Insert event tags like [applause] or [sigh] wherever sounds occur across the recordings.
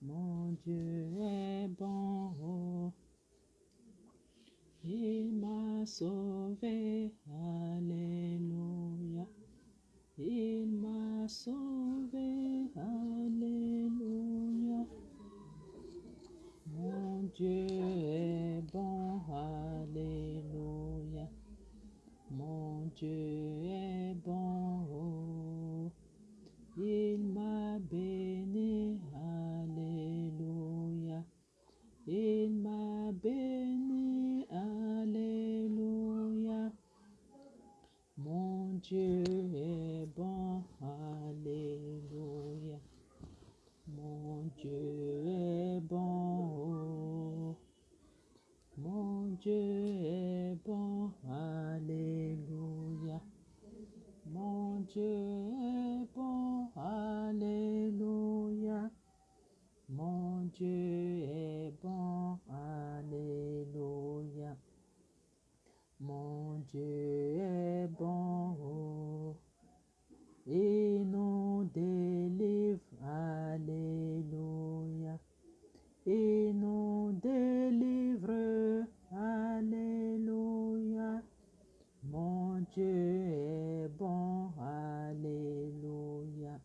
Mon Dieu est bon. Il m'a sauvé. Alléluia. Il m'a sauvé. Alléluia. Mon Dieu est bon. Alléluia. Mon Dieu est bon. Il m'a béni. Béni. Alléluia. Mon Dieu est bon. Alléluia. Mon Dieu est bon. oh. Mon Dieu est bon. Alléluia. Mon Dieu est bon. Alléluia. Mon Dieu est bon. Alléluia. Mon Dieu est bon. oh. Il nous délivre. Alléluia. Il nous délivre. Alléluia. Mon Dieu est bon. Alléluia.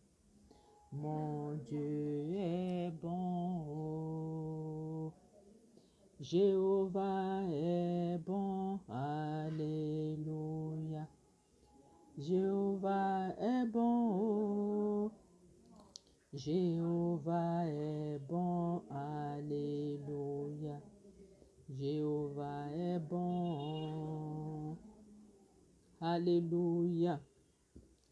Mon Dieu est bon. Jéhovah est bon. Alléluia. Jéhovah est bon. Jéhovah est bon. Alléluia. Jéhovah est bon. Alléluia.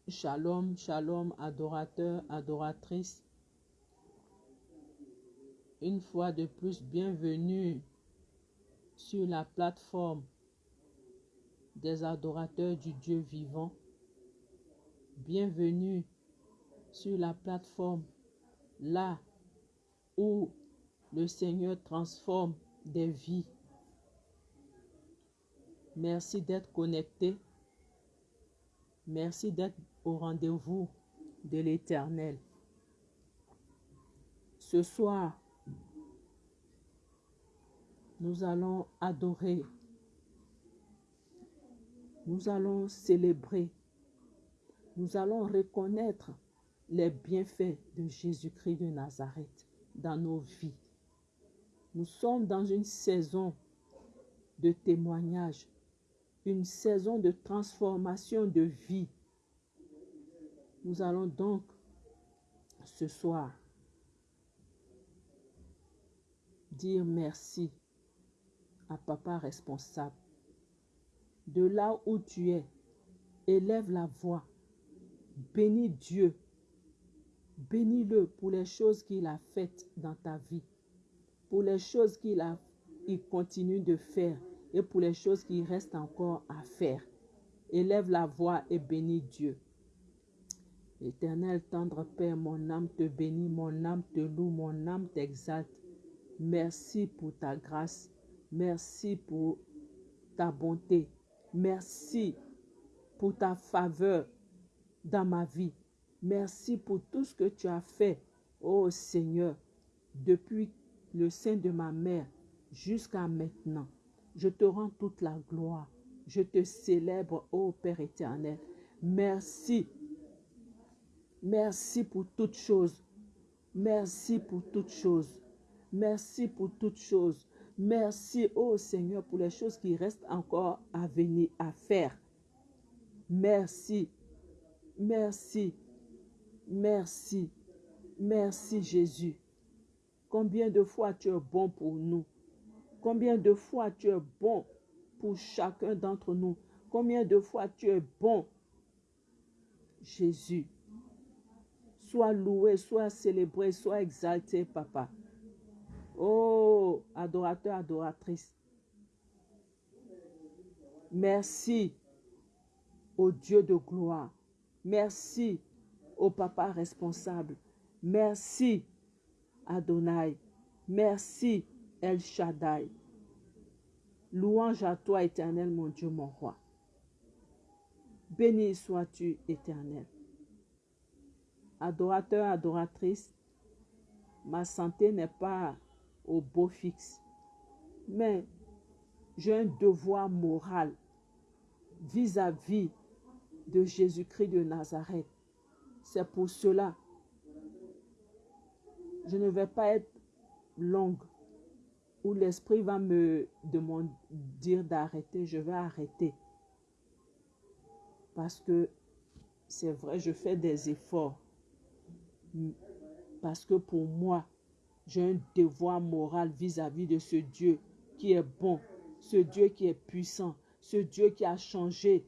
Shalom, shalom, adorateurs, adoratrices. Une fois de plus, bienvenue sur la plateforme des adorateurs du Dieu vivant. Bienvenue sur la plateforme là où le Seigneur transforme des vies. Merci d'être connecté. Merci d'être au rendez-vous de l'Éternel. Ce soir, nous allons adorer. Nous allons célébrer. Nous allons reconnaître les bienfaits de Jésus-Christ de Nazareth dans nos vies. Nous sommes dans une saison de témoignage, une saison de transformation de vie. Nous allons donc ce soir dire merci Papa responsable. De là où tu es, élève la voix, bénis Dieu, bénis-le pour les choses qu'il a faites dans ta vie, pour les choses qu'il a, il continue de faire et pour les choses qu'il reste encore à faire. Élève la voix et bénis Dieu. Éternel tendre Père, mon âme te bénit, mon âme te loue, mon âme t'exalte. Merci pour ta grâce. Merci pour ta bonté. Merci pour ta faveur dans ma vie. Merci pour tout ce que tu as fait, ô Seigneur, depuis le sein de ma mère jusqu'à maintenant. Je te rends toute la gloire. Je te célèbre, ô Père éternel. Merci. Merci pour toutes choses. Merci pour toutes choses. Merci pour toutes choses. Merci, ô Seigneur, pour les choses qui restent encore à venir, à faire. Merci. Merci. Merci. Merci, Jésus. Combien de fois tu es bon pour nous? Combien de fois tu es bon pour chacun d'entre nous? Combien de fois tu es bon, Jésus? Sois loué, sois célébré, sois exalté, Papa. Oh, adorateur, adoratrice. Merci au Dieu de gloire. Merci au Papa responsable. Merci Adonai. Merci El Shaddai. Louange à toi, éternel, mon Dieu, mon roi. Béni sois-tu, éternel. Adorateur, adoratrice, ma santé n'est pas au beau fixe. Mais j'ai un devoir moral vis-à-vis de Jésus-Christ de Nazareth. C'est pour cela, je ne vais pas être longue où l'Esprit va me demander, dire d'arrêter. Je vais arrêter. Parce que c'est vrai, je fais des efforts. Parce que pour moi, j'ai un devoir moral vis-à-vis de ce Dieu qui est bon, ce Dieu qui est puissant, ce Dieu qui a changé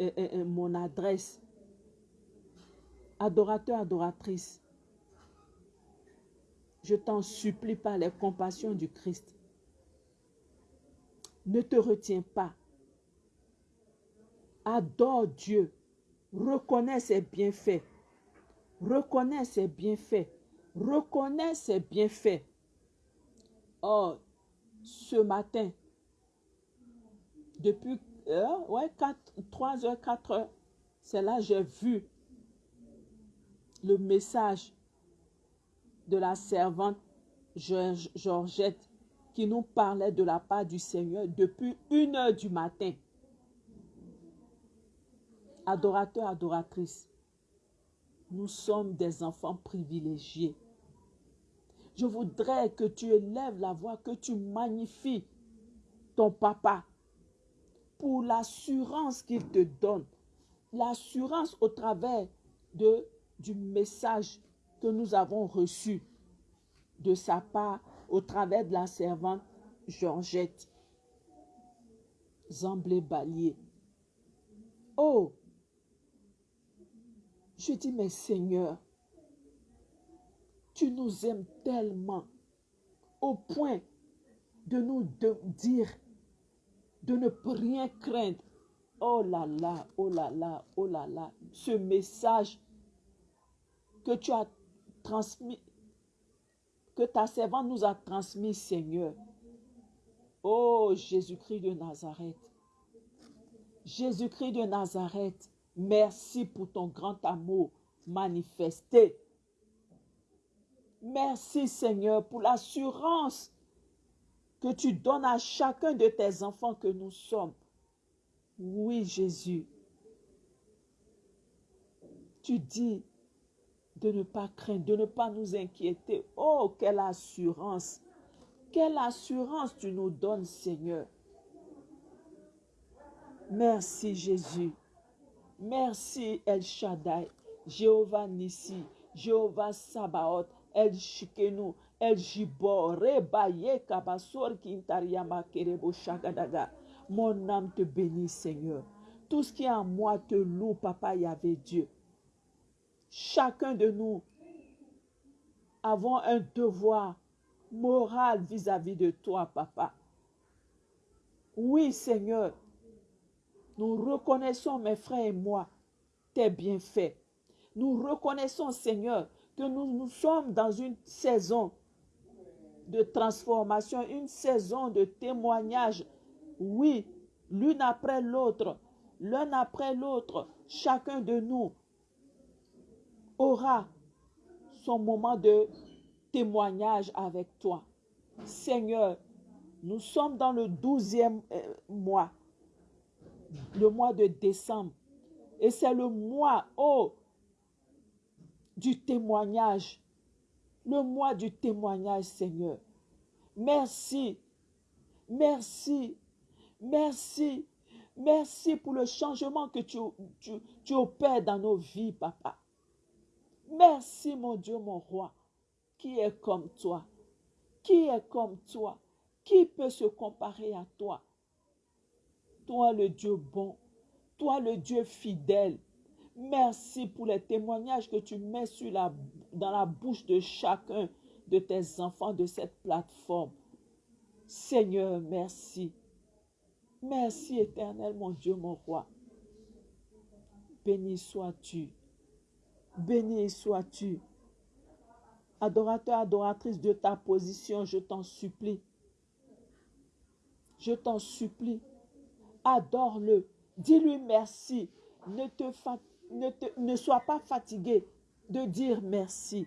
euh, euh, euh, mon adresse. Adorateur, adoratrice, je t'en supplie par les compassions du Christ. Ne te retiens pas. Adore Dieu. Reconnais ses bienfaits. Reconnais ses bienfaits. Reconnais ses bienfaits. Oh, ce matin, depuis euh, ouais, 4, 3 heures, 4 heures, c'est là j'ai vu le message de la servante Georgette qui nous parlait de la part du Seigneur depuis une heure du matin. Adorateur, adoratrice, nous sommes des enfants privilégiés. Je voudrais que tu élèves la voix, que tu magnifies ton papa pour l'assurance qu'il te donne. L'assurance au travers de, du message que nous avons reçu de sa part au travers de la servante Georgette. Zamblé Balier. Oh, je dis, mais Seigneur, tu nous aimes tellement au point de nous dire de ne rien craindre. Oh là là, oh là là, oh là là, ce message que tu as transmis, que ta servante nous a transmis, Seigneur. Oh Jésus-Christ de Nazareth. Jésus-Christ de Nazareth, merci pour ton grand amour manifesté. Merci Seigneur pour l'assurance que tu donnes à chacun de tes enfants que nous sommes. Oui Jésus, tu dis de ne pas craindre, de ne pas nous inquiéter. Oh, quelle assurance! Quelle assurance tu nous donnes, Seigneur. Merci Jésus. Merci El Shaddai, Jéhovah Nissi, Jéhovah Sabaoth, El El. Mon âme te bénit, Seigneur. Tout ce qui est en moi te loue, Papa Yahvé Dieu. Chacun de nous avons un devoir moral vis-à-vis -vis de toi, Papa. Oui, Seigneur, nous reconnaissons, mes frères et moi, tes bienfaits. Nous reconnaissons, Seigneur, que nous, sommes dans une saison de transformation, une saison de témoignage. Oui, l'une après l'autre, l'un après l'autre, chacun de nous aura son moment de témoignage avec toi. Seigneur, nous sommes dans le douzième euh, mois le mois de décembre. Et c'est le mois, oh, du témoignage. Le mois du témoignage, Seigneur. Merci. Merci. Merci. Merci pour le changement que tu, tu, tu opères dans nos vies, papa. Merci, mon Dieu, mon roi, qui est comme toi. Qui est comme toi? Qui peut se comparer à toi? toi le Dieu bon, toi le Dieu fidèle. Merci pour les témoignages que tu mets dans la bouche de chacun de tes enfants de cette plateforme. Seigneur, merci. Merci éternel, mon Dieu, mon roi. Béni sois-tu. Béni sois-tu. Adorateur, adoratrice de ta position, je t'en supplie. Je t'en supplie adore-le, dis-lui merci, ne, te ne, sois pas fatigué de dire merci.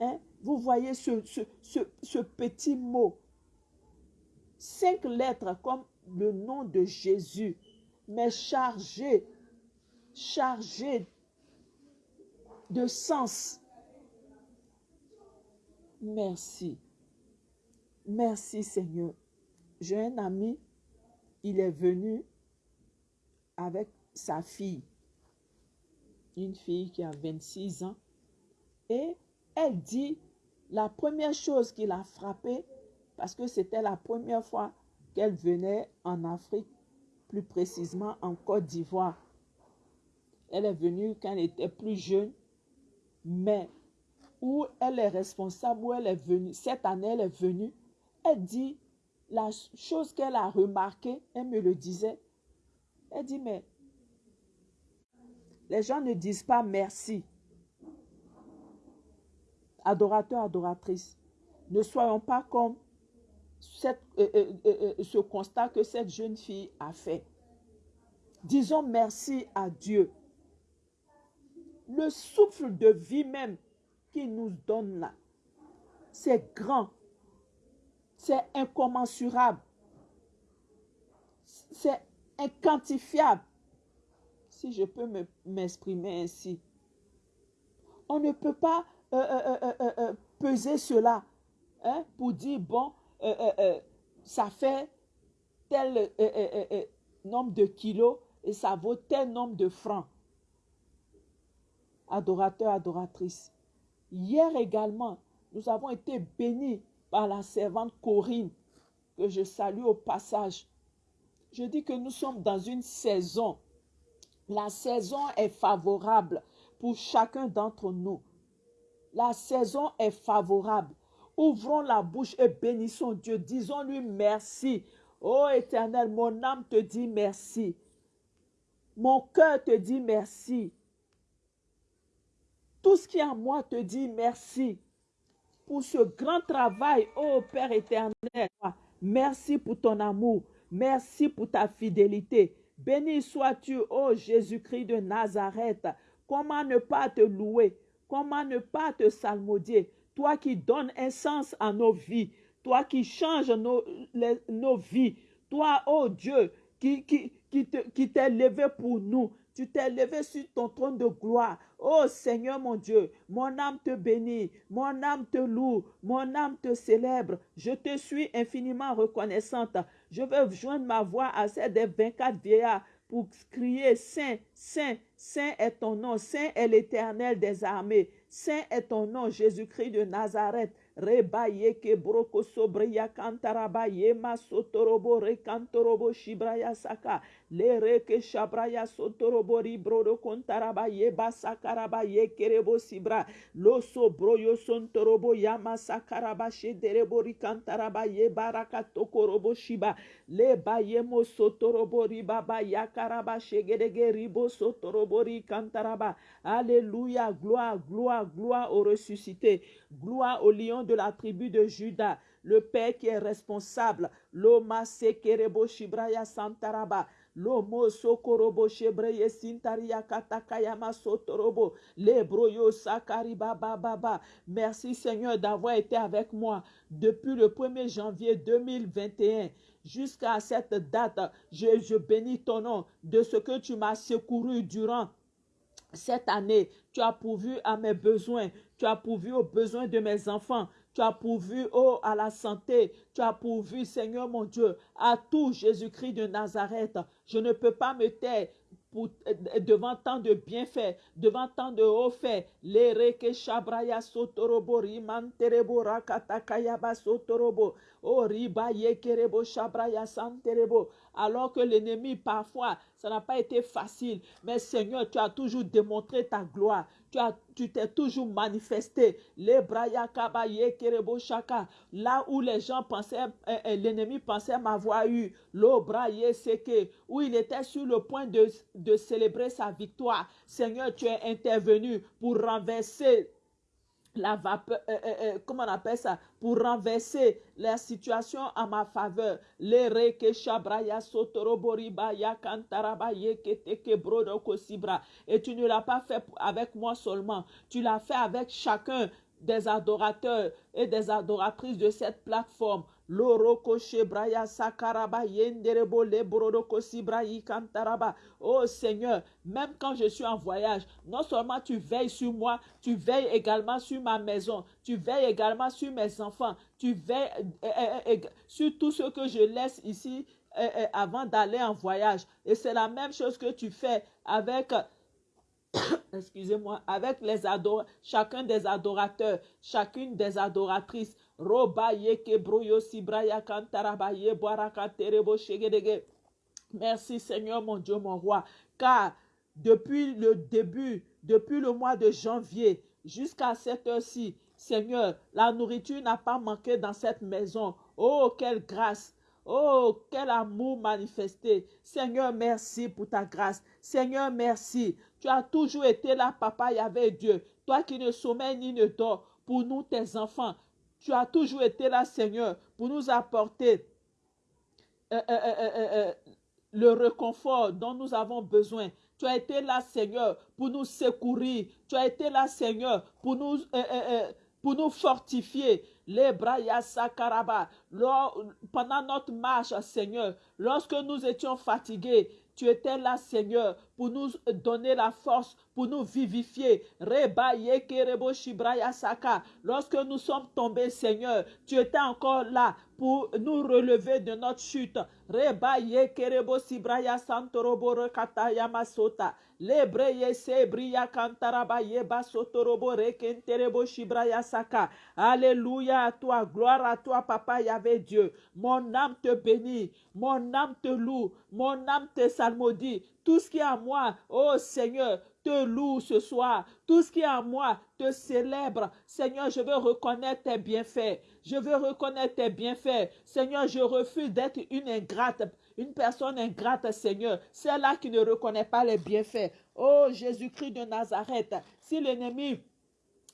Hein? Vous voyez ce, ce, petit mot. Cinq lettres comme le nom de Jésus, mais chargé, chargé de sens. Merci. Merci Seigneur. J'ai un ami, il est venu avec sa fille, une fille qui a 26 ans, et elle dit la première chose qui l'a frappée, parce que c'était la première fois qu'elle venait en Afrique, plus précisément en Côte d'Ivoire. Elle est venue quand elle était plus jeune, mais où elle est responsable, où elle est venue, cette année elle est venue, elle dit la chose qu'elle a remarquée, elle me le disait, elle dit, mais les gens ne disent pas merci. Adorateurs, adoratrices, ne soyons pas comme euh, euh, euh, ce constat que cette jeune fille a fait. Disons merci à Dieu. Le souffle de vie même qu'il nous donne là, c'est grand, c'est incommensurable, c'est inquantifiable, si je peux m'exprimer ainsi. On ne peut pas peser cela hein, pour dire, bon, euh, euh, euh, ça fait tel nombre de kilos et ça vaut tel nombre de francs. Adorateur, adoratrice. Hier également, nous avons été bénis par la servante Corinne, que je salue au passage. Je dis que nous sommes dans une saison. La saison est favorable pour chacun d'entre nous. La saison est favorable. Ouvrons la bouche et bénissons Dieu. Disons-lui merci. Ô Éternel, mon âme te dit merci. Mon cœur te dit merci. Tout ce qui est en moi te dit merci pour ce grand travail, ô Père éternel. Merci pour ton amour. Merci pour ta fidélité. Béni sois-tu, ô Jésus-Christ de Nazareth. Comment ne pas te louer? Comment ne pas te salmodier? toi qui donnes un sens à nos vies, toi qui changes nos, vies, toi, oh Dieu, qui t'es levé pour nous. Tu t'es levé sur ton trône de gloire. Oh Seigneur mon Dieu, mon âme te bénit, mon âme te loue, mon âme te célèbre. Je te suis infiniment reconnaissante. Je veux joindre ma voix à celle des 24 vieillards pour crier Saint, Saint, Saint est ton nom, Saint est l'éternel des armées. Saint est ton nom, Jésus-Christ de Nazareth. Reba ke broko sobreya kantaraba ye masotorobo rekantorobo shibraya saka le reke shabraya sotorobo ribrodo kontaraba ye basakaraba ye kerebo sibra lo sobroyo sontorobo yama sakaraba shederebo rikantaraba ye baraka tokorobo shiba le ba ye mo sotorobo ribaba yakaraba shegedege ribo sotorobo rikantaraba Alléluia, gloire, gloire, gloire au ressuscité, gloire au lion de la tribu de Judas, le Père qui est responsable. Loma sekerebo shibraya santaraba. Lomo sokorobo shebreye sintaria katakayama sotorobo. Lebroyo sakariba baba. Merci Seigneur d'avoir été avec moi depuis le 1er janvier 2021 jusqu'à cette date. Je, je bénis ton nom de ce que tu m'as secouru durant cette année, tu as pourvu à mes besoins, tu as pourvu aux besoins de mes enfants, tu as pourvu oh, à la santé, tu as pourvu, Seigneur mon Dieu, à tout Jésus-Christ de Nazareth. Je ne peux pas me taire euh, devant tant de bienfaits, devant tant de hauts faits. Lereke shabraya sotorobo sotorobo. Oh yekerebo shabraya. Alors que l'ennemi, parfois, ça n'a pas été facile. Mais Seigneur, tu as toujours démontré ta gloire tu t'es toujours manifesté. Les. Là où les gens pensaient, euh, euh, l'ennemi pensait m'avoir eu. L'obraye seke. Où il était sur le point de célébrer sa victoire. Seigneur, tu es intervenu pour renverser la vapeur, euh, euh, comment on appelle ça, pour renverser la situation à ma faveur. Kosibra. Et tu ne l'as pas fait avec moi seulement. Tu l'as fait avec chacun des adorateurs et des adoratrices de cette plateforme. Oh Seigneur, même quand je suis en voyage, non seulement tu veilles sur moi, tu veilles également sur ma maison, tu veilles également sur mes enfants, tu veilles euh, euh, euh, sur tout ce que je laisse ici avant d'aller en voyage. Et c'est la même chose que tu fais avec [coughs] excusez-moi, avec les chacun des adorateurs, chacune des adoratrices. Merci Seigneur mon Dieu, mon roi, car depuis le début, depuis le mois de janvier jusqu'à cette heure-ci, Seigneur, la nourriture n'a pas manqué dans cette maison. Oh, quelle grâce! Oh, quel amour manifesté. Seigneur, merci pour ta grâce. Seigneur, merci. Tu as toujours été là, papa Yahvé Dieu. Toi qui ne sommeilles ni ne dors pour nous, tes enfants. Tu as toujours été là, Seigneur, pour nous apporter euh, euh, euh, le réconfort dont nous avons besoin. Tu as été là, Seigneur, pour nous secourir. Tu as été là, Seigneur, pour nous, pour nous fortifier. Les bras Sakaraba. Pendant notre marche, Seigneur, lorsque nous étions fatigués, tu étais là, Seigneur, pour nous donner la force, pour nous vivifier. Lorsque nous sommes tombés, Seigneur, tu étais encore là pour nous relever de notre chute. Reba Yekerebo Sibraya Santorobo Rekataya Masota. Lebreye Sebria Kantaraba Yeba Sotorobo Rekenterebo Shibraya Saka. Alléluia à toi, gloire à toi, Papa Yahvé Dieu. Mon âme te bénit, mon âme te loue, mon âme te salmodie. Tout ce qui est à moi, oh Seigneur, te loue ce soir. Tout ce qui est à moi te célèbre. Seigneur, je veux reconnaître tes bienfaits. Je veux reconnaître tes bienfaits. Seigneur, je refuse d'être une ingrate, une personne ingrate, Seigneur. Celle-là qui ne reconnaît pas les bienfaits. Oh Jésus-Christ de Nazareth, si l'ennemi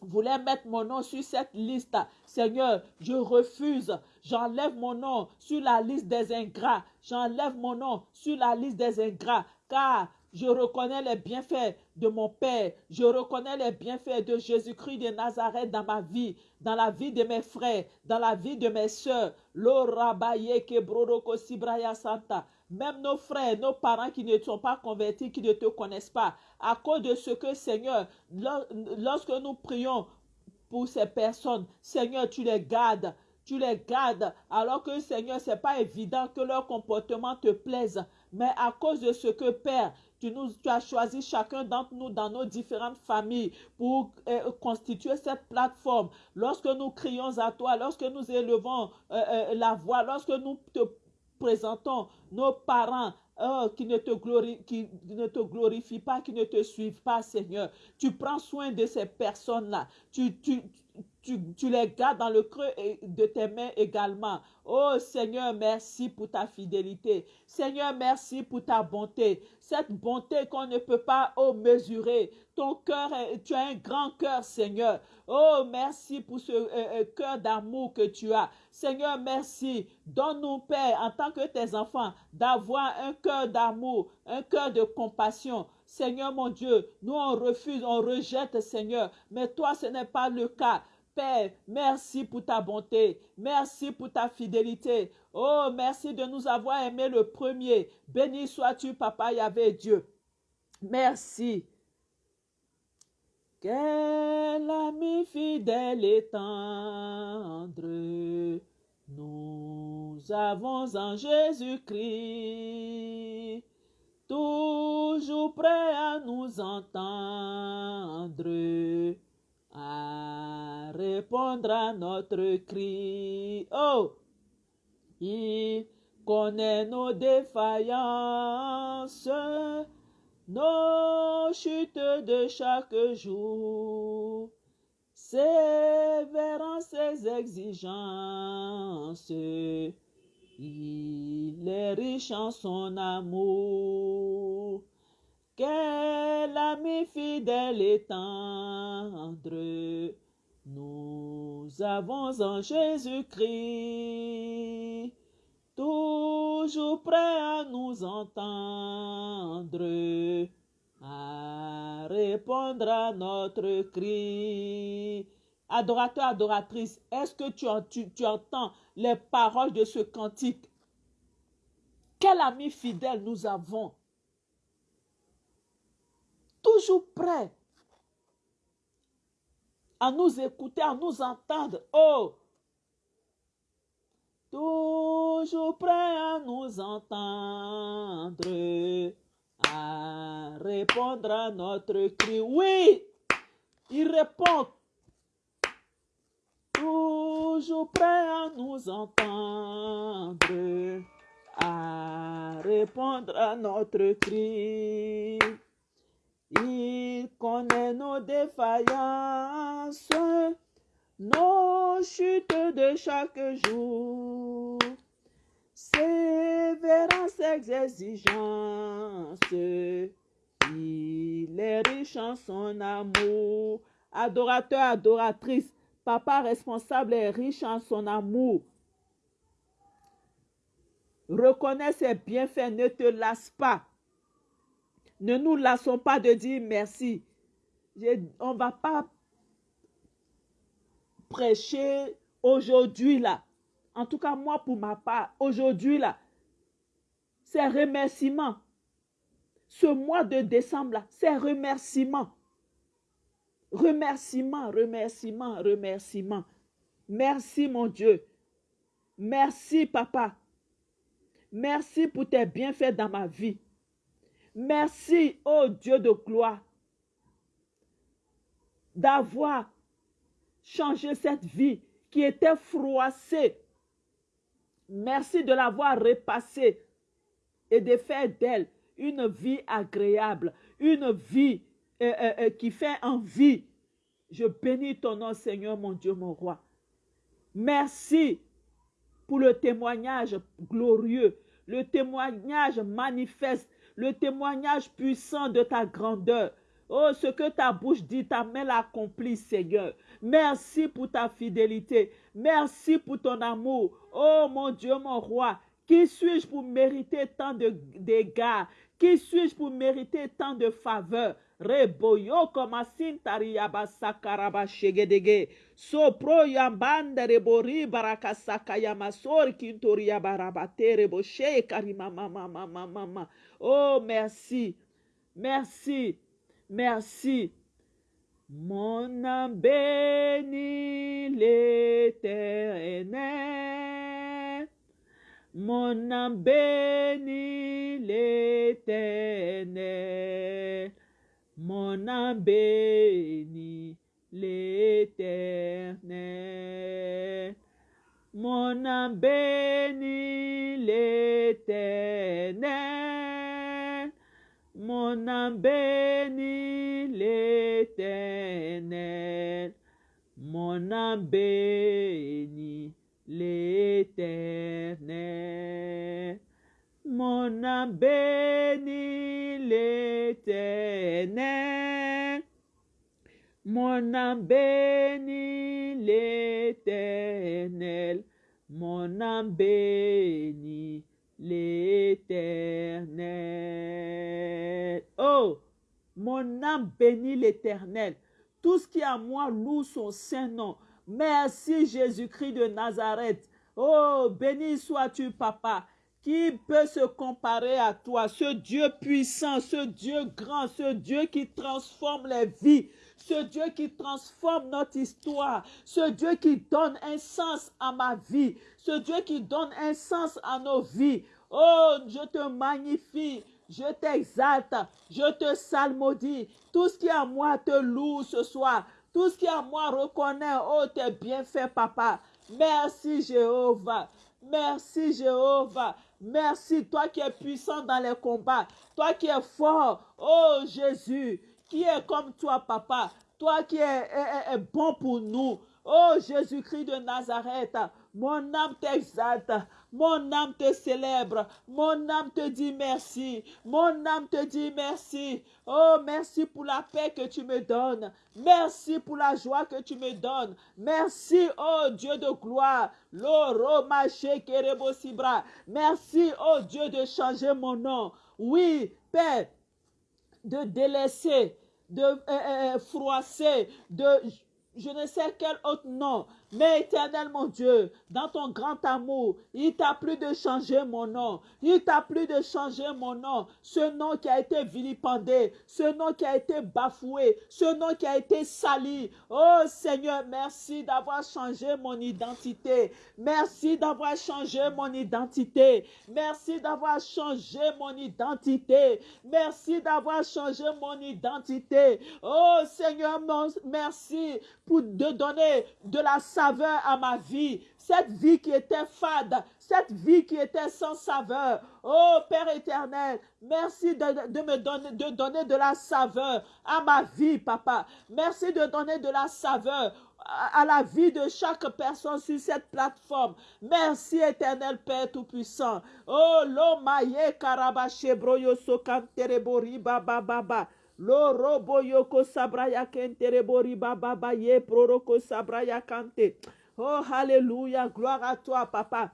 voulait mettre mon nom sur cette liste, Seigneur, je refuse. J'enlève mon nom sur la liste des ingrats. J'enlève mon nom sur la liste des ingrats. Car je reconnais les bienfaits de mon Père. Je reconnais les bienfaits de Jésus-Christ de Nazareth dans ma vie, dans la vie de mes frères, dans la vie de mes soeurs. Santa. Même nos frères, nos parents qui ne sont pas convertis, qui ne te connaissent pas. À cause de ce que, Seigneur, lorsque nous prions pour ces personnes, Seigneur, tu les gardes tu les gardes, alors que Seigneur, ce n'est pas évident que leur comportement te plaise. Mais à cause de ce que, Père, tu, as choisi chacun d'entre nous dans nos différentes familles pour euh, constituer cette plateforme. Lorsque nous crions à toi, lorsque nous élevons euh, euh, la voix, lorsque nous te présentons nos parents, oh, qui, ne te qui ne te glorifient pas, qui ne te suivent pas, Seigneur. Tu prends soin de ces personnes-là. Tu, tu, tu, les gardes dans le creux de tes mains également. Oh Seigneur, merci pour ta fidélité. Seigneur, merci pour ta bonté. Cette bonté qu'on ne peut pas oh, mesurer. Ton cœur, tu as un grand cœur, Seigneur. Oh, merci pour ce euh, euh, cœur d'amour que tu as. Seigneur, merci. Donne-nous, Père, en tant que tes enfants, d'avoir un cœur d'amour, un cœur de compassion. Seigneur mon Dieu, nous on refuse, on rejette, Seigneur. Mais toi, ce n'est pas le cas. Père, merci pour ta bonté. Merci pour ta fidélité. Oh, merci de nous avoir aimé le premier. Béni sois-tu, Papa Yahvé Dieu. Merci. Quel ami fidèle et tendre nous avons en Jésus-Christ, toujours prêt à nous entendre à répondre à notre cri. Oh, il connaît nos défaillances, nos chutes de chaque jour, sévérant ses exigences. Il est riche en son amour. Quel ami fidèle et tendre nous avons en Jésus-Christ, toujours prêt à nous entendre, à répondre à notre cri. Adorateur, adoratrice, est-ce que tu, tu, tu entends les paroles de ce cantique? Quel ami fidèle nous avons? Prêt à nous écouter, à nous entendre. Oh, toujours prêt à nous entendre, à répondre à notre cri. Oui, il répond. Toujours prêt à nous entendre, à répondre à notre cri. Il connaît nos défaillances, nos chutes de chaque jour, sévérance, exigences. Il est riche en son amour. Adorateur, adoratrice, papa responsable est riche en son amour. Reconnais ses bienfaits, ne te lasse pas. Ne nous lassons pas de dire merci. on ne va pas prêcher aujourd'hui là. En tout cas, moi, pour ma part, aujourd'hui là, c'est remerciement. Ce mois de décembre là, c'est remerciement. Remerciement, remerciement, remerciement. Merci mon Dieu. Merci papa. Merci pour tes bienfaits dans ma vie. Merci, ô Dieu de gloire, d'avoir changé cette vie qui était froissée. Merci de l'avoir repassée et de faire d'elle une vie agréable, une vie euh, euh, euh, qui fait envie. Je bénis ton nom, Seigneur, mon Dieu, mon roi. Merci pour le témoignage glorieux, le témoignage manifeste, le témoignage puissant de ta grandeur. Oh, ce que ta bouche dit, ta main l'accomplit, Seigneur. Merci pour ta fidélité. Merci pour ton amour. Oh, mon Dieu, mon roi. Qui suis-je pour mériter tant de dégâts? Qui suis-je pour mériter tant de faveurs? Reboyo komasin tariyaba sakaraba shegedege. Sopro yambanda rebori barakasaka yamasor kintoria barabate reboshe karima mama mama mama. Oh, merci. Merci. Merci. Mon âme bénit l'éternel. Mon âme bénit l'éternel. Mon âme bénit l'éternel. Mon âme bénit l'éternel. Mon âme bénit l'éternel. Mon âme bénit l'éternel. Mon âme bénit Mon âme bénit l'éternel. Mon âme bénit l'éternel. Oh, mon âme bénit l'éternel. Tout ce qui est à moi loue son saint nom. Merci Jésus-Christ de Nazareth. Oh, béni sois-tu, papa. Qui peut se comparer à toi, ce Dieu puissant, ce Dieu grand, ce Dieu qui transforme les vies, ce Dieu qui transforme notre histoire, ce Dieu qui donne un sens à ma vie, ce Dieu qui donne un sens à nos vies. Oh, je te magnifie, je t'exalte, je te salmodie. Tout ce qui est à moi te loue ce soir. Tout ce qui est à moi reconnaît, oh, tes bienfaits, papa. Merci Jéhovah. Merci Jéhovah. Merci, toi qui es puissant dans les combats, toi qui es fort, oh Jésus, qui est comme toi, papa, toi qui es, bon pour nous. Oh Jésus-Christ de Nazareth, mon âme t'exalte, mon âme te célèbre, mon âme te dit merci, mon âme te dit merci. Oh, merci pour la paix que tu me donnes, merci pour la joie que tu me donnes, merci, oh Dieu de gloire, merci, oh Dieu, de changer mon nom. Oui, Père, de délaisser, de euh, euh, froisser, de je ne sais quel autre nom, mais éternel mon Dieu, dans ton grand amour, il t'a plu de changer mon nom. Il t'a plu de changer mon nom. Ce nom qui a été vilipendé, ce nom qui a été bafoué, ce nom qui a été sali. Oh Seigneur, merci d'avoir changé mon identité. Merci d'avoir changé mon identité. Merci d'avoir changé mon identité. Merci d'avoir changé mon identité. Oh Seigneur, merci pour de donner de la saveur à ma vie. Cette vie qui était fade, cette vie qui était sans saveur. Oh Père éternel, merci de, me donner, de la saveur à ma vie, papa. Merci de donner de la saveur à la vie de chaque personne sur cette plateforme. Merci éternel Père Tout-Puissant. Oh, l'omaye karabache broyo sokanterebori baba baba. Lo robo yoko sabraya kenterebori baba baba ye proroko sabraya kante. Oh, Alléluia. Gloire à toi, papa.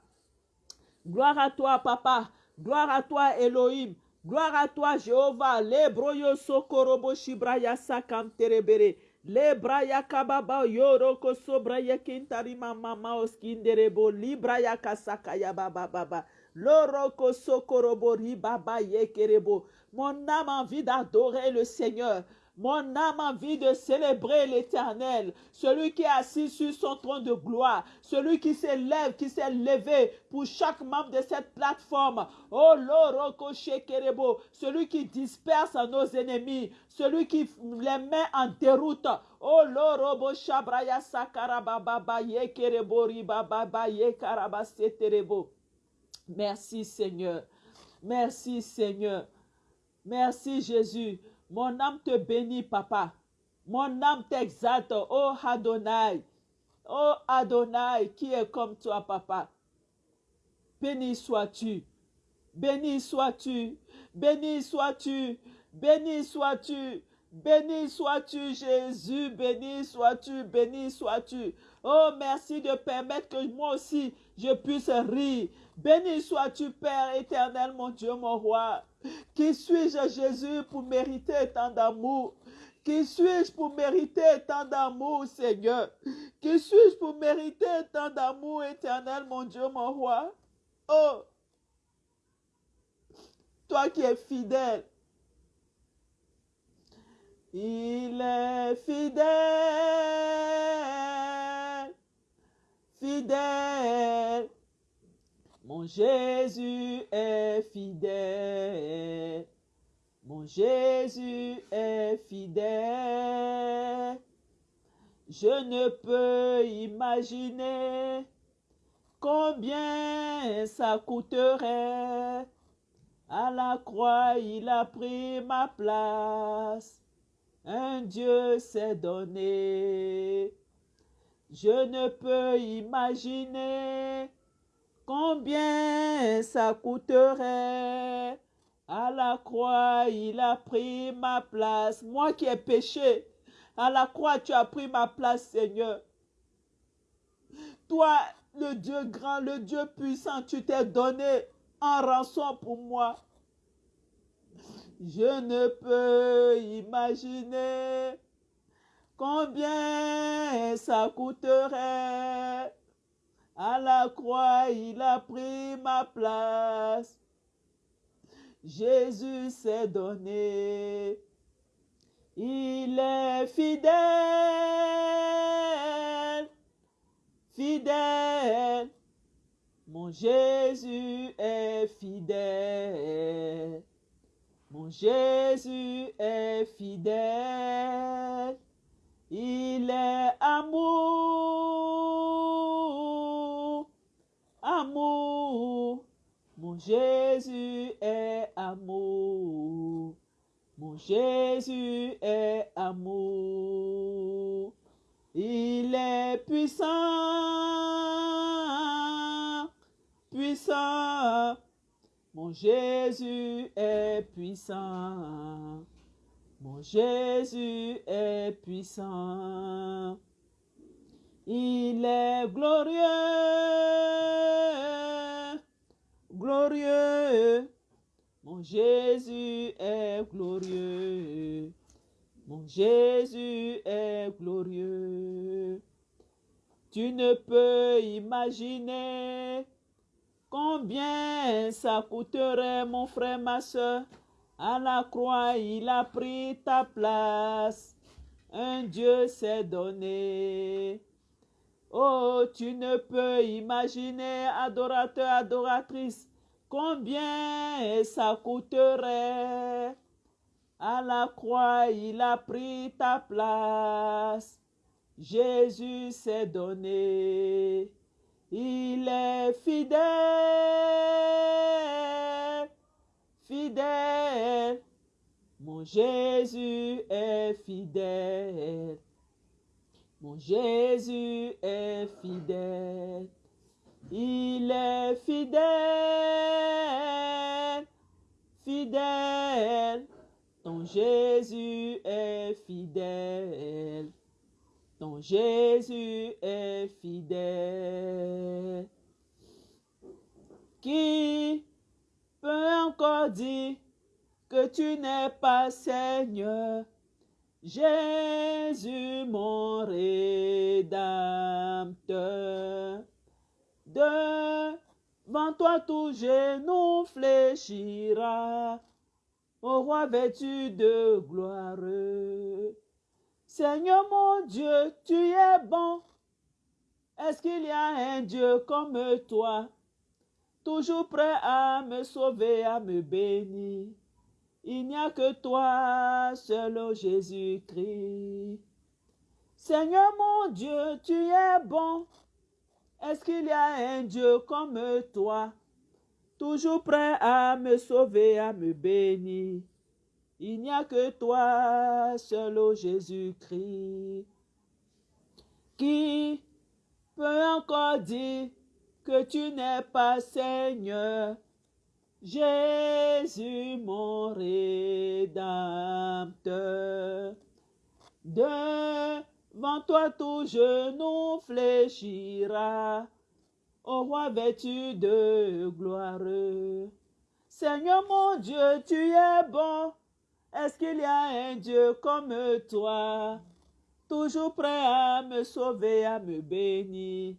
Gloire à toi, papa. Gloire à toi, Elohim. Gloire à toi, Jéhovah. Le broyo sokorobo shibraya sakam terebere. Le braya kababa yoroko sobraya kintari mama oskinderebo. Libraya kasakaya baba baba. Loroko sokorobo ribaba yekerebo. Mon âme a envie d'adorer le Seigneur. Mon âme a envie de célébrer l'Éternel, celui qui est assis sur son trône de gloire, celui qui s'élève, qui s'est levé pour chaque membre de cette plateforme. Oh Loroko Shekerebo, celui qui disperse nos ennemis, celui qui les met en déroute. Oh Lorobo Shabraya Sakarababa Yekerebo. Merci Seigneur. Merci Seigneur. Merci Jésus. Mon âme te bénit, papa. Mon âme t'exalte, oh Adonai. Oh Adonai, qui est comme toi, papa. Béni sois-tu. Béni sois-tu. Béni sois-tu. Béni sois-tu. Béni sois-tu, Jésus. Béni sois-tu. Béni sois-tu. Oh, merci de permettre que moi aussi je puisse rire. Béni sois-tu, Père éternel, mon Dieu, mon roi. Qui suis-je, Jésus, pour mériter tant d'amour? Qui suis-je pour mériter tant d'amour, Seigneur? Qui suis-je pour mériter tant d'amour éternel, mon Dieu, mon roi? Oh! Toi qui es fidèle. Il est fidèle, Mon Jésus est fidèle. Mon Jésus est fidèle. Je ne peux imaginer combien ça coûterait. À la croix, il a pris ma place. Un Dieu s'est donné. Je ne peux imaginer Combien ça coûterait À la croix, il a pris ma place. Moi qui ai péché, à la croix, tu as pris ma place, Seigneur. Toi, le Dieu grand, le Dieu puissant, tu t'es donné en rançon pour moi. Je ne peux imaginer ça coûterait à la croix, il a pris ma place. Jésus s'est donné. Il est fidèle, fidèle. Mon Jésus est fidèle. Mon Jésus est fidèle. Il est amour, amour. Mon Jésus est amour. Mon Jésus est amour. Il est puissant, puissant. Mon Jésus est puissant. Mon Jésus est puissant. Il est glorieux, glorieux. Mon Jésus est glorieux. Mon Jésus est glorieux. Tu ne peux imaginer combien ça coûterait, mon frère, ma soeur. À la croix, il a pris ta place. Un Dieu s'est donné. Oh, tu ne peux imaginer, adorateur, adoratrice, combien ça coûterait. À la croix, il a pris ta place. Jésus s'est donné. Il est fidèle, fidèle. Mon Jésus est fidèle. Mon Jésus est fidèle. Il est fidèle, fidèle. Ton Jésus est fidèle. Ton Jésus est fidèle. Qui peut encore dire que tu n'es pas Seigneur? Jésus mon rédempteur. Devant toi tout genou fléchira, ô roi vêtu de gloire. Seigneur mon Dieu, tu es bon. Est-ce qu'il y a un Dieu comme toi, toujours prêt à me sauver, à me bénir? Il n'y a que toi, seul ô Jésus-Christ. Seigneur mon Dieu, tu es bon. Est-ce qu'il y a un Dieu comme toi, toujours prêt à me sauver, à me bénir? Il n'y a que toi, seul ô Jésus-Christ, qui peut encore dire que tu n'es pas Seigneur. Jésus mon rédempteur. Devant toi tout genou fléchira, ô roi vêtu de gloire. Seigneur mon Dieu, tu es bon. Est-ce qu'il y a un Dieu comme toi, toujours prêt à me sauver, à me bénir?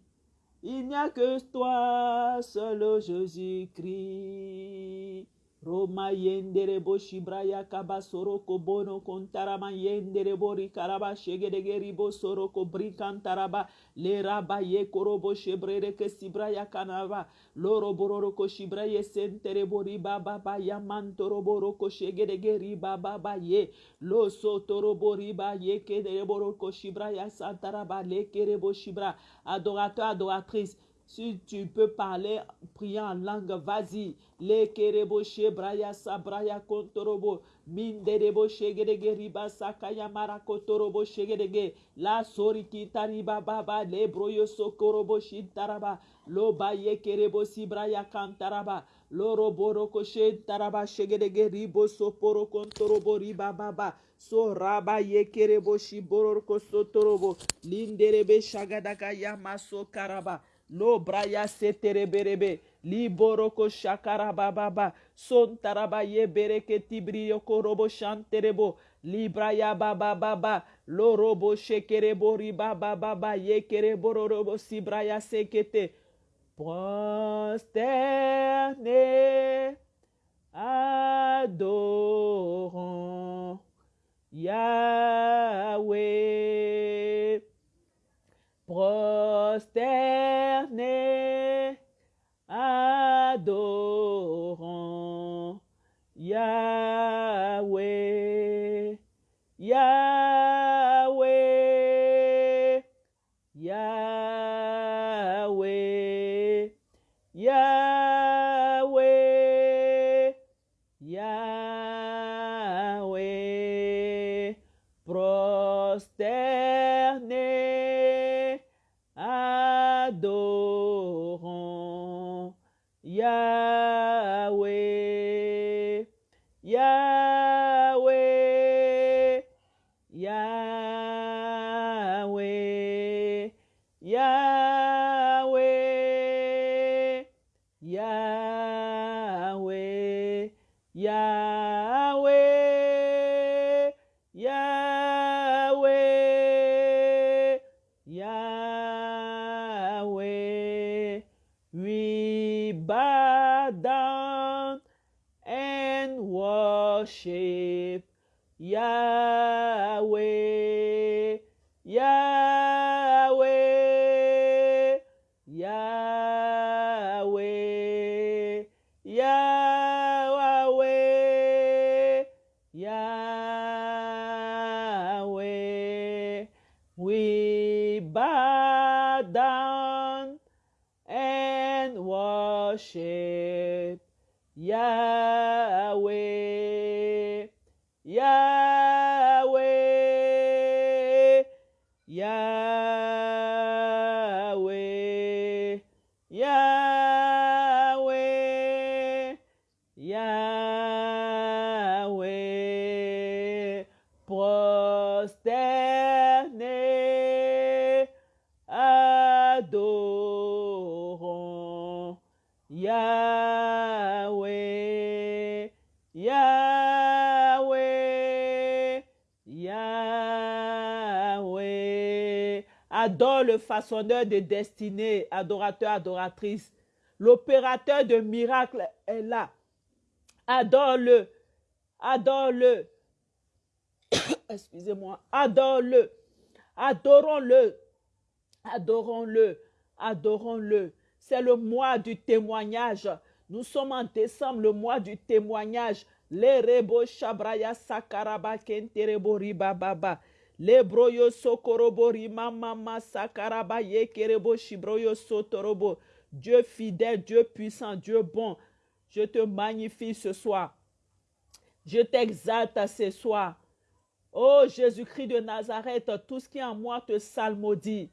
Il n'y a que toi, seul Jésus-Christ. Roma yendere bo shibraya kaba soroko bono kontarama yendere bo rikaraba shegedege ribo soroko brikantaraba. Le raba ye korobo shebrere ke sibraya kanaba. Loro bororo shibraye sentere bo riba baba ya mantoro boroko shegedege riba baba ye. Lo sotoro bo riba ye kedere shibraya santaraba le kerebo shibra. Adorateur adoratrice si tu peux parler, prier en langue, vas-y. Le kerebo shebraya sabraya kontorobo. Minderebo shegedege riba sakaya marakotorobo shegedege. La soriki tariba baba le broyo sokorobo shintaraba. Lo baye kerebo sibraya kantaraba. Loro boroko shintaraba shegedege ribo soporo kontorobo riba baba. So raba ye kerebo shiboroko sotorobo. Linderebe shagadaka yamaso karaba lo braya setereberebe liboroko shakarabababa. Sontaraba ye bereke tibriyoko robo shanterebo. Libraya babababa. Lo robo shekerebo ribabababa. Ye kerebo robo sibraya sekete. Prosterné adorons. Yahweh prosterné, façonneur de destinée, adorateur, adoratrice. L'opérateur de miracles est là. Adore-le. Adore-le. [coughs] Excusez-moi. Adore-le. Adorons-le. Adorons-le. Adorons-le. C'est le mois du témoignage. Nous sommes en décembre, le mois du témoignage. Les rebo shabraya sakaraba kenterebo riba Dieu fidèle, Dieu puissant, Dieu bon. Je te magnifie ce soir. Je t'exalte ce soir. Oh Jésus-Christ de Nazareth, tout ce qui est en moi te salmodie.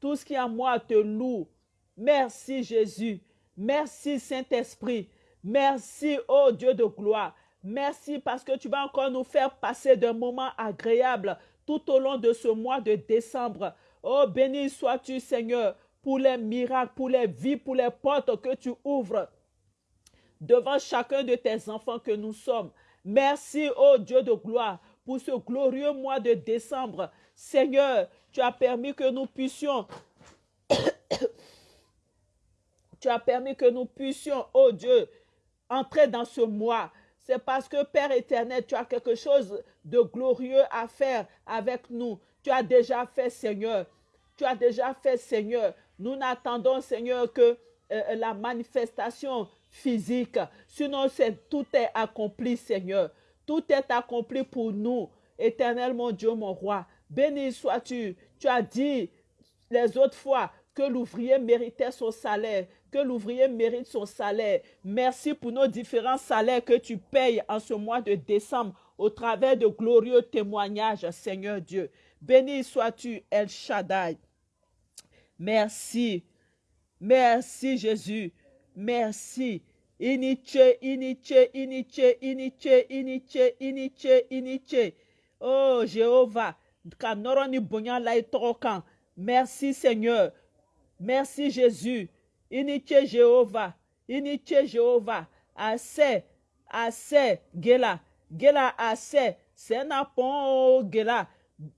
Tout ce qui est en moi te loue. Merci Jésus. Merci Saint-Esprit. Merci, oh Dieu de gloire. Merci parce que tu vas encore nous faire passer d'un moment agréable tout au long de ce mois de décembre. Oh, béni sois-tu, Seigneur, pour les miracles, pour les vies, pour les portes que tu ouvres devant chacun de tes enfants que nous sommes. Merci, oh Dieu de gloire, pour ce glorieux mois de décembre. Seigneur, tu as permis que nous puissions [coughs] tu as permis que nous puissions, oh Dieu, entrer dans ce mois. C'est parce que Père éternel, tu as quelque chose de glorieux à faire avec nous. Tu as déjà fait, Seigneur. Tu as déjà fait, Seigneur. Nous n'attendons, Seigneur, que euh, la manifestation physique. Sinon, tout est accompli, Seigneur. Tout est accompli pour nous. Éternel, mon Dieu, mon roi. Béni sois-tu. Tu as dit les autres fois que l'ouvrier méritait son salaire, que l'ouvrier mérite son salaire. Merci pour nos différents salaires que tu payes en ce mois de décembre au travers de glorieux témoignages, Seigneur Dieu. Béni sois-tu, El Shaddai. Merci. Merci, Jésus. Merci. Iniche, iniche, iniche, iniche, iniche, iniche, iniche. Oh, Jéhovah. Merci, Seigneur. Merci, Jésus. Iniche Jéhovah. Iniche Jéhovah. Assez. Assez. Gela. Gela assez. Sena pon gela.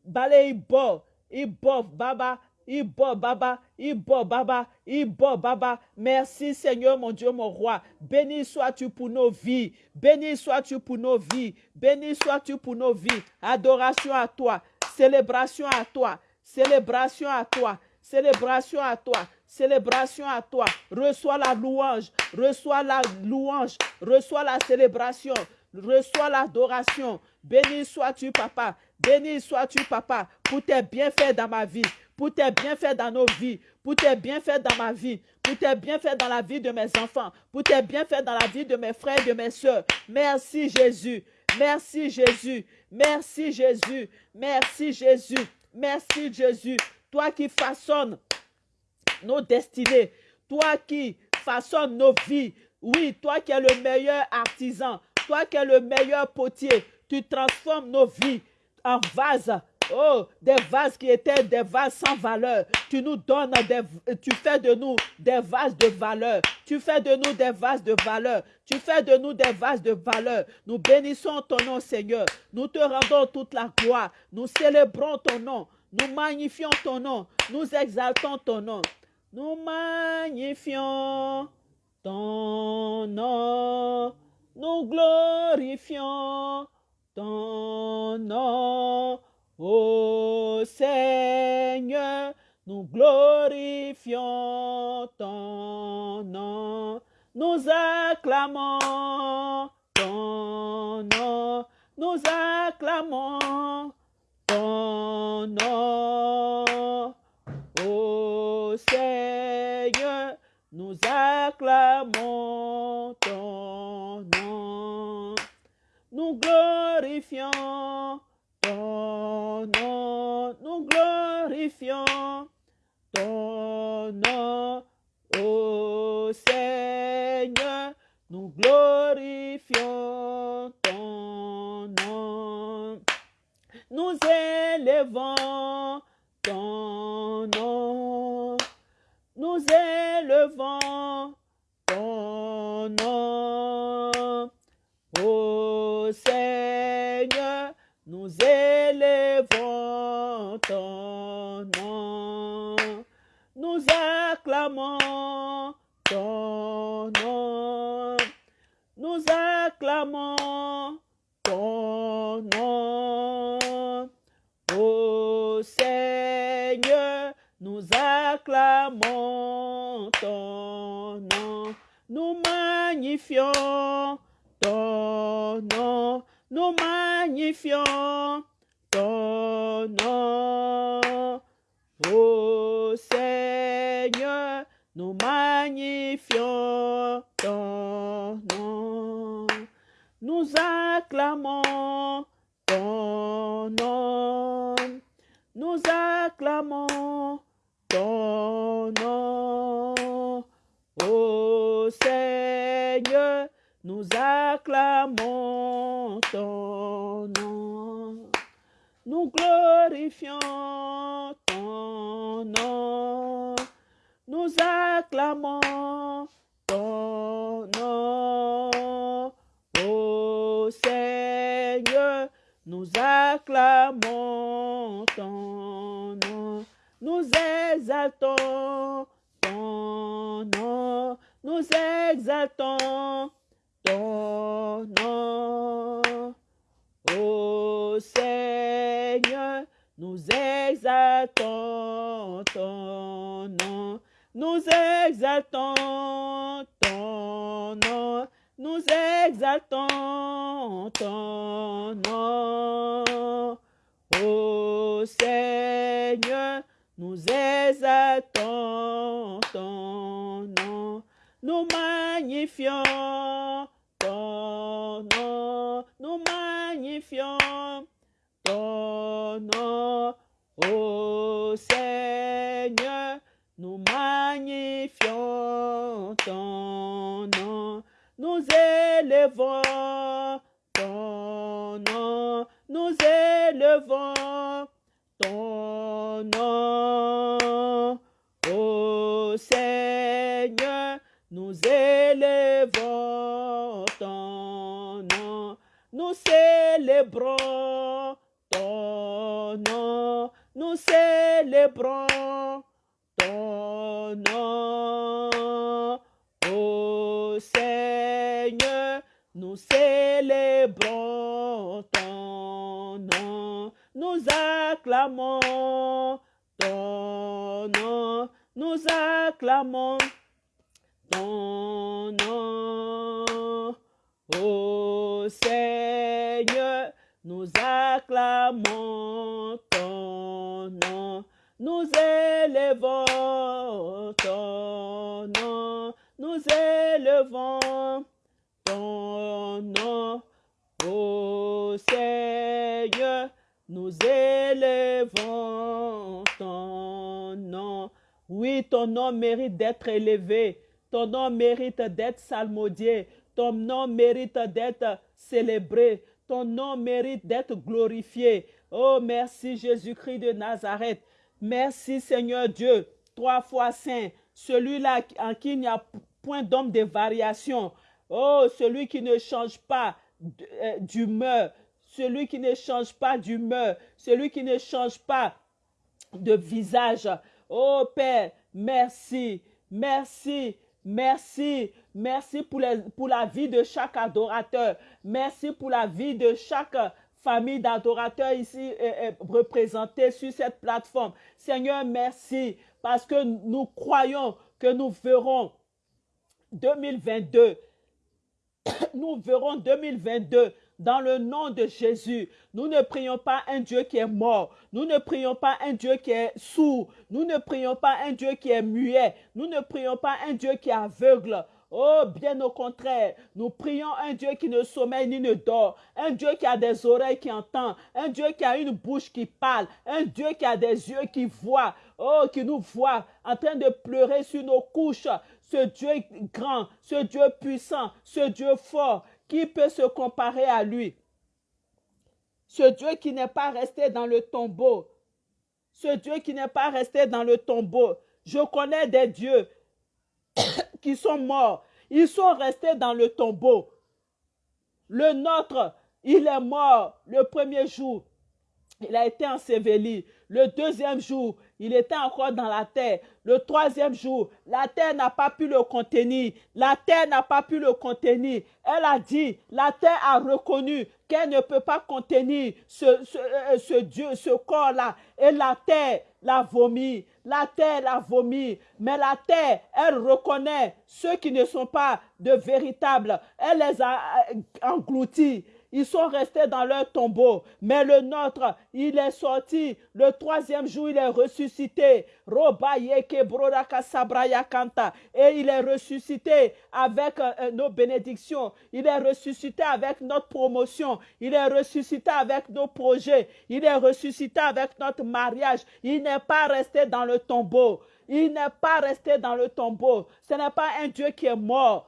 Bale ibo. Ibo baba. Ibo baba. Ibo baba. Ibo baba. Merci Seigneur mon Dieu mon roi. Béni sois-tu pour nos vies. Béni sois-tu pour nos vies. Béni sois-tu pour nos vies. Adoration à toi. Célébration à toi. Célébration à toi. Célébration à toi. Célébration à toi. Reçois la louange. Reçois la louange. Reçois la célébration. Reçois l'adoration. Béni sois-tu, papa. Béni sois-tu, papa, pour tes bienfaits dans ma vie, pour tes bienfaits dans nos vies, pour tes bienfaits dans ma vie, pour tes bienfaits dans la vie de mes enfants, pour tes bienfaits dans la vie de mes frères et de mes soeurs. Merci Jésus. Merci Jésus. Merci Jésus. Merci Jésus. Merci Jésus. Toi qui façonnes nos destinées, toi qui façonnes nos vies. Oui, toi qui es le meilleur artisan, toi qui es le meilleur potier, tu transformes nos vies en vases. Oh, des vases qui étaient des vases sans valeur. Tu nous donnes des, tu fais de nous des vases de valeur. Tu fais de nous des vases de valeur. Tu fais de nous des vases de valeur. Nous bénissons ton nom, Seigneur. Nous te rendons toute la gloire. Nous célébrons ton nom. Nous magnifions ton nom. Nous exaltons ton nom. Nous magnifions ton nom. Nous glorifions ton nom. Ô Seigneur, nous glorifions ton nom. Nous acclamons ton nom. Nous acclamons ton nom. Ô Seigneur, nous acclamons ton nom. Nous glorifions ton nom. Nous glorifions ton nom. Ô Seigneur, nous glorifions ton nom. Nous élevons ton nom. Nous élevons ton nom. Ô Seigneur, nous élevons ton nom. Nous acclamons ton nom. Nous acclamons ton nom. Ô Seigneur, nous ton. Nous magnifions ton nom. Nous magnifions ton nom. Ô Seigneur, nous magnifions ton nom. Nous acclamons ton nom. Nous acclamons Seigneur, nous acclamons ton nom. Nous glorifions ton nom. Nous acclamons ton nom. Ô Seigneur, nous acclamons ton nom. Nous exaltons ton nom. Nous exaltons ton nom. Ô Seigneur, nous exaltons ton nom. Nous exaltons ton nom. Nous exaltons ton nom. Ô Seigneur, nous exaltons ton nom. Nous magnifions ton nom. Nous magnifions ton nom. Ô Seigneur, nous magnifions ton nom. Nous élevons ton nom. Nous élevons ton nom. Ô Seigneur, nous élevons ton nom. Nous célébrons ton nom. Nous célébrons ton nom. Ô Seigneur, nous célébrons ton nom. Nous acclamons ton nom. Nous acclamons ton nom. Ô Seigneur, nous acclamons ton nom. Nous élevons ton nom. Nous élevons ton nom. Ô Seigneur, nous élevons ton nom. Oui, ton nom mérite d'être élevé. Ton nom mérite d'être salmodié. Ton nom mérite d'être célébré. Ton nom mérite d'être glorifié. Oh, merci Jésus-Christ de Nazareth. Merci Seigneur Dieu, trois fois saint, celui-là en qui il n'y a point d'homme de variation. Oh, celui qui ne change pas euh, d'humeur, celui qui ne change pas d'humeur, celui qui ne change pas de visage. Oh Père, merci, merci, Merci. Merci pour, les- pour la vie de chaque adorateur. Merci pour la vie de chaque famille d'adorateurs ici euh, euh, représentée sur cette plateforme. Seigneur, merci parce que nous croyons que nous verrons 2022 [coughs] nous verrons 2022 dans le nom de Jésus. Nous ne prions pas un Dieu qui est mort. Nous ne prions pas un Dieu qui est sourd. Nous ne prions pas un Dieu qui est muet. Nous ne prions pas un Dieu qui est aveugle. Oh, bien au contraire, nous prions un Dieu qui ne sommeille ni ne dort, un Dieu qui a des oreilles qui entend, un Dieu qui a une bouche qui parle, un Dieu qui a des yeux qui voient, oh, qui nous voit en train de pleurer sur nos couches. Ce Dieu grand, ce Dieu puissant, ce Dieu fort, qui peut se comparer à lui? Ce Dieu qui n'est pas resté dans le tombeau, ce Dieu qui n'est pas resté dans le tombeau. Je connais des dieux [coughs] qui sont morts. Ils sont restés dans le tombeau. Le nôtre, il est mort le premier jour. Il a été enseveli. Le deuxième jour, il était encore dans la terre. Le troisième jour, la terre n'a pas pu le contenir. La terre n'a pas pu le contenir. Elle a dit, la terre a reconnu qu'elle ne peut pas contenir ce, euh, Dieu, ce corps-là. Et la terre l'a vomi. La terre l'a vomi. Mais la terre, elle reconnaît ceux qui ne sont pas de véritables. Elle les a euh, engloutis. Ils sont restés dans leur tombeau. Mais le nôtre, il est sorti. Le troisième jour, il est ressuscité. Et il est ressuscité avec euh, euh, nos bénédictions. Il est ressuscité avec notre promotion. Il est ressuscité avec nos projets. Il est ressuscité avec notre mariage. Il n'est pas resté dans le tombeau. Il n'est pas resté dans le tombeau. Ce n'est pas un Dieu qui est mort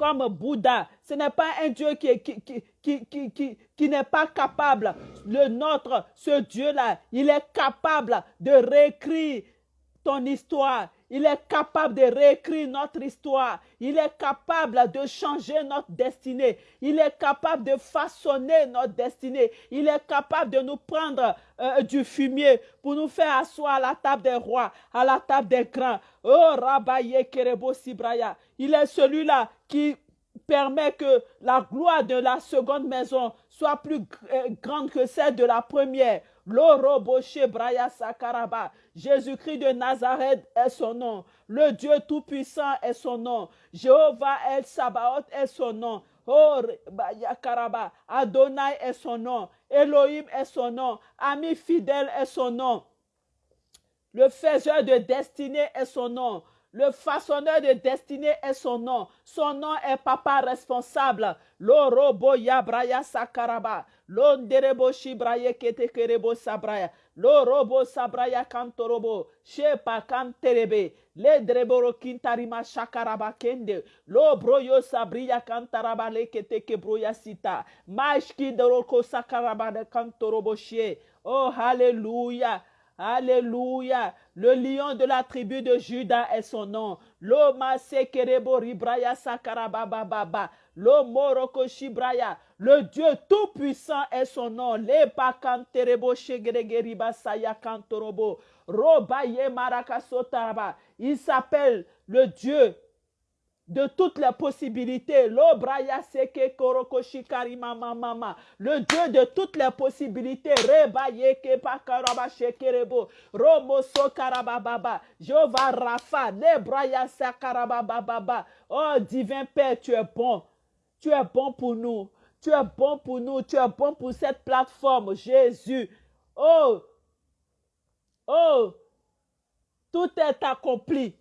comme Bouddha. Ce n'est pas un Dieu qui, n'est pas capable. Le nôtre, ce Dieu-là, il est capable de réécrire ton histoire. Il est capable de réécrire notre histoire. Il est capable de changer notre destinée. Il est capable de façonner notre destinée. Il est capable de nous prendre euh, du fumier pour nous faire asseoir à la table des rois, à la table des grands. Oh, Rabaye Kerebo Sibraya. Il est celui-là qui permet que la gloire de la seconde maison soit plus euh, grande que celle de la première. L'Oroboché Braya Sakaraba. Jésus-Christ de Nazareth est son nom. Le Dieu Tout-Puissant est son nom. Jéhovah El Sabaoth est son nom. Oh, Yakaraba. Adonai est son nom. Elohim est son nom. Ami fidèle est son nom. Le faiseur de destinée est son nom. Le façonneur de destinée est son nom. Son nom est papa responsable. L'orobo yabraya sakaraba. L'onderebo shibraye ketekerebo sabraya. L'orobo sabraya kantorobo. Shepa kanterebe. Le dreboro kintarima shakaraba kende. Lo broyo sabriya kantaraba sita. Mashki doroko sakaraba de kantorobo. Oh, hallelujah. Alléluia. Le lion de la tribu de Juda est son nom. Loma sekerebo ribraya sakarabababa. Lo moroko shibraya. Le Dieu tout-puissant est son nom. Le pakanterebo shegregeriba saya kantorobo. Robaye marakasotaraba. Il s'appelle le Dieu de toutes les possibilités. Le Dieu de toutes les possibilités. Rapha. Nebraya sakarabababa. Oh divin Père, tu es bon. Tu es bon pour nous. Tu es bon pour nous. Tu es bon pour cette plateforme. Jésus. Oh. Oh. Tout est accompli.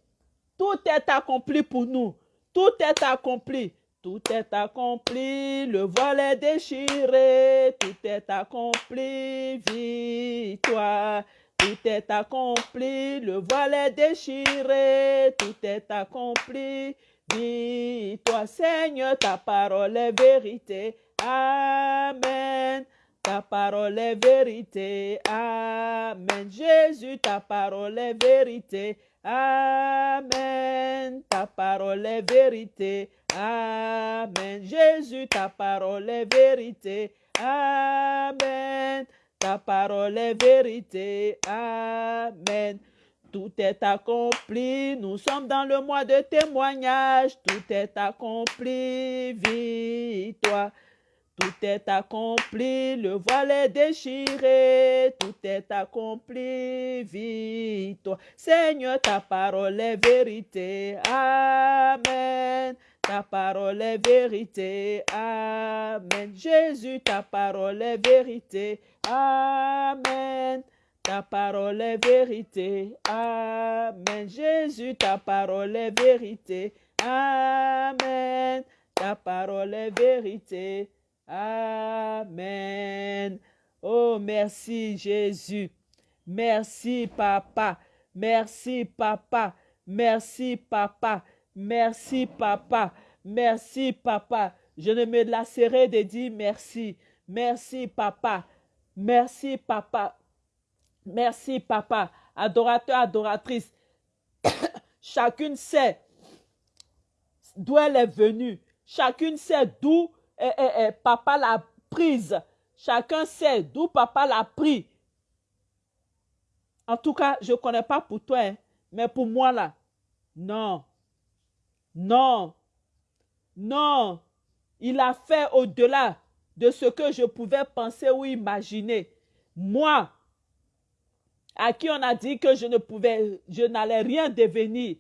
Tout est accompli pour nous. Tout est accompli. Tout est accompli. Le voile est déchiré. Tout est accompli. Victoire. Tout est accompli. Le voile est déchiré. Tout est accompli. Victoire. Seigneur, ta parole est vérité. Amen. Ta parole est vérité. Amen. Jésus, ta parole est vérité. Amen. Ta parole est vérité. Amen. Jésus, ta parole est vérité. Amen. Ta parole est vérité. Amen. Tout est accompli. Nous sommes dans le mois de témoignage. Tout est accompli. Vis-toi. Tout est accompli, le voile est déchiré, tout est accompli, vis-toi. Seigneur, ta parole est vérité. Amen. Ta parole est vérité. Amen. Jésus, ta parole est vérité. Amen. Ta parole est vérité. Amen. Jésus, ta parole est vérité. Amen. Ta parole est vérité. Amen. Oh, merci Jésus. Merci Papa. Merci Papa. Merci Papa. Merci Papa. Merci Papa. Je ne me lasserai de dire merci. Merci Papa. Merci Papa. Merci Papa. Adorateur, adoratrice. [coughs] Chacune sait d'où elle est venue. Chacune sait d'où eh, eh, eh, papa l'a prise. Chacun sait d'où papa l'a pris. En tout cas, je ne connais pas pour toi, hein, mais pour moi là, non. Non. Non. Il a fait au-delà de ce que je pouvais penser ou imaginer. Moi, à qui on a dit que je ne pouvais, je n'allais rien devenir.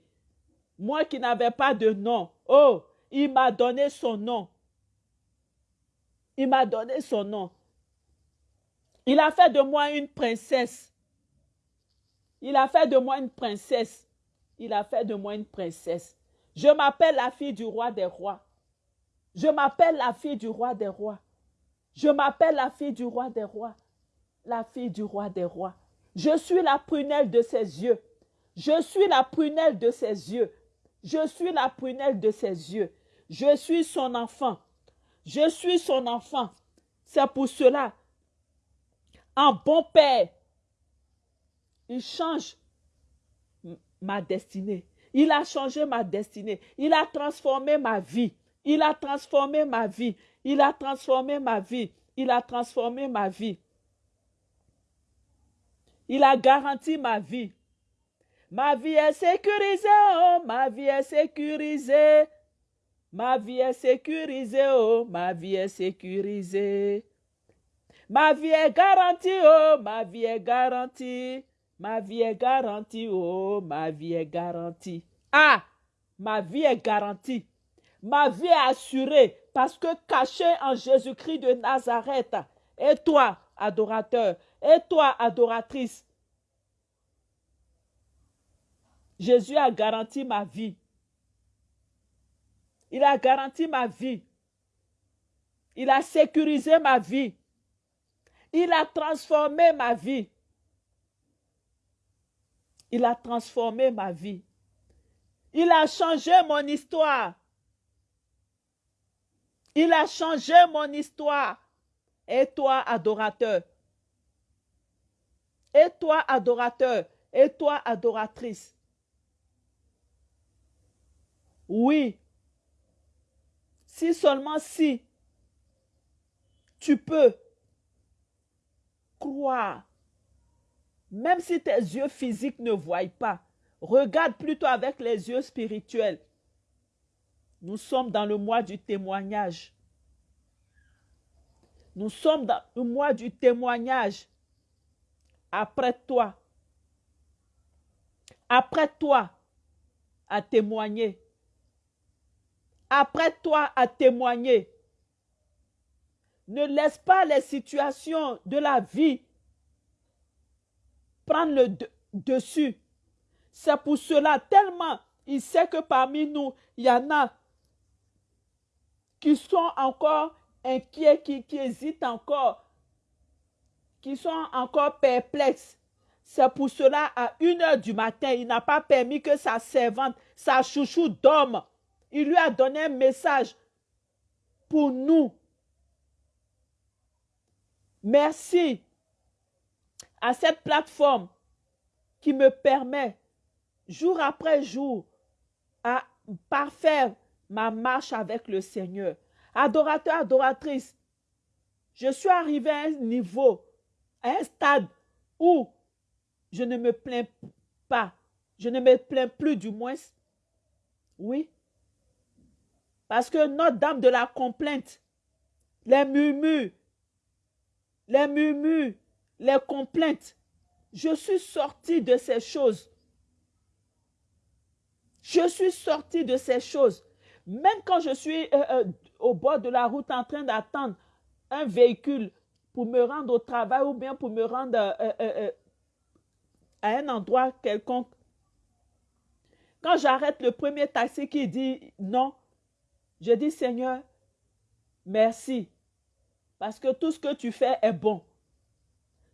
Moi qui n'avais pas de nom. Oh, il m'a donné son nom. Il m'a donné son nom. Il a fait de moi une princesse. Il a fait de moi une princesse. Il a fait de moi une princesse. Je m'appelle la fille du roi des rois. Je m'appelle la fille du roi des rois. Je m'appelle la fille du roi des rois. La fille du roi des rois. Je suis la prunelle de ses yeux. Je suis la prunelle de ses yeux. Je suis la prunelle de ses yeux. Je suis son enfant. Je suis son enfant. C'est pour cela, un bon père, il change ma destinée. Il a changé ma destinée. Il a transformé ma vie. Il a transformé ma vie. Il a transformé ma vie. Il a transformé ma vie. Il a garanti ma vie. Ma vie est sécurisée, oh, ma vie est sécurisée. Ma vie est sécurisée, oh, ma vie est sécurisée. Ma vie est garantie, oh, ma vie est garantie. Ma vie est garantie, oh, ma vie est garantie. Ah, ma vie est garantie. Ma vie est assurée parce que caché en Jésus-Christ de Nazareth, et toi, adorateur, et toi, adoratrice, Jésus a garanti ma vie. Il a garanti ma vie. Il a sécurisé ma vie. Il a transformé ma vie. Il a transformé ma vie. Il a changé mon histoire. Il a changé mon histoire. Et toi, adorateur. Et toi, adorateur. Et toi, adoratrice. Oui, si seulement si tu peux croire, même si tes yeux physiques ne voient pas, regarde plutôt avec les yeux spirituels. Nous sommes dans le mois du témoignage. Nous sommes dans le mois du témoignage. Après toi, après toi à témoigner après toi à témoigner. Ne laisse pas les situations de la vie prendre le dessus. C'est pour cela, tellement il sait que parmi nous, il y en a qui sont encore inquiets, qui, qui hésitent encore, qui sont encore perplexes. C'est pour cela, à une heure du matin, il n'a pas permis que sa servante, sa chouchou dorme il lui a donné un message pour nous. Merci à cette plateforme qui me permet jour après jour à parfaire ma marche avec le Seigneur. Adorateur, adoratrice, je suis arrivé à un niveau, à un stade où je ne me plains pas. Je ne me plains plus du moins. Oui. Parce que notre dame de la complainte, les murmures, les murmures, les complaintes, je suis sorti de ces choses. Je suis sorti de ces choses. Même quand je suis euh, euh, au bord de la route en train d'attendre un véhicule pour me rendre au travail ou bien pour me rendre euh, à un endroit quelconque, quand j'arrête le premier taxi qui dit non, je dis Seigneur, merci, parce que tout ce que tu fais est bon.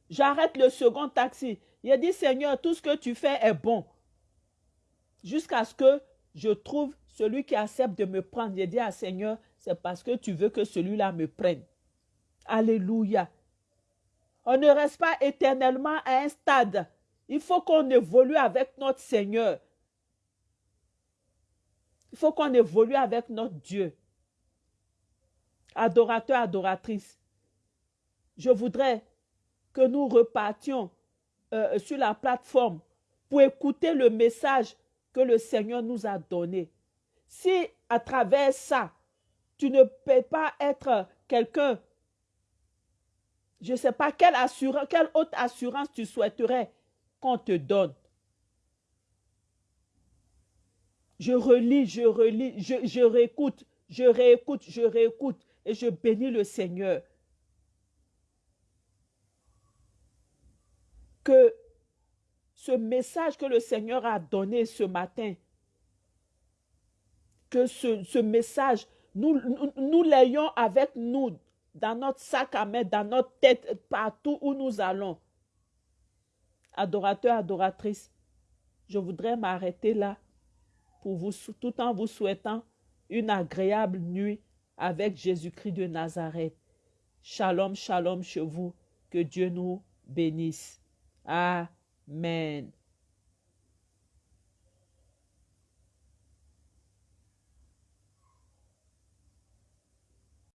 J'arrête le second taxi. Je dis Seigneur, tout ce que tu fais est bon. Jusqu'à ce que je trouve celui qui accepte de me prendre. Je dis à Seigneur, c'est parce que tu veux que celui-là me prenne. Alléluia. On ne reste pas éternellement à un stade. Il faut qu'on évolue avec notre Seigneur. Il faut qu'on évolue avec notre Dieu. Adorateur, adoratrice, je voudrais que nous repartions euh, sur la plateforme pour écouter le message que le Seigneur nous a donné. Si à travers ça, tu ne peux pas être quelqu'un, je ne sais pas quelle, assurance, quelle assurance tu souhaiterais qu'on te donne. Je relis, je relis, je, réécoute, je réécoute, je réécoute et je bénis le Seigneur. Que ce message que le Seigneur a donné ce matin, que ce, message, nous, nous, nous l'ayons avec nous dans notre sac à main, dans notre tête, partout où nous allons. Adorateur, adoratrice, je voudrais m'arrêter là tout en vous souhaitant une agréable nuit avec Jésus-Christ de Nazareth. Shalom, shalom chez vous. Que Dieu nous bénisse. Amen.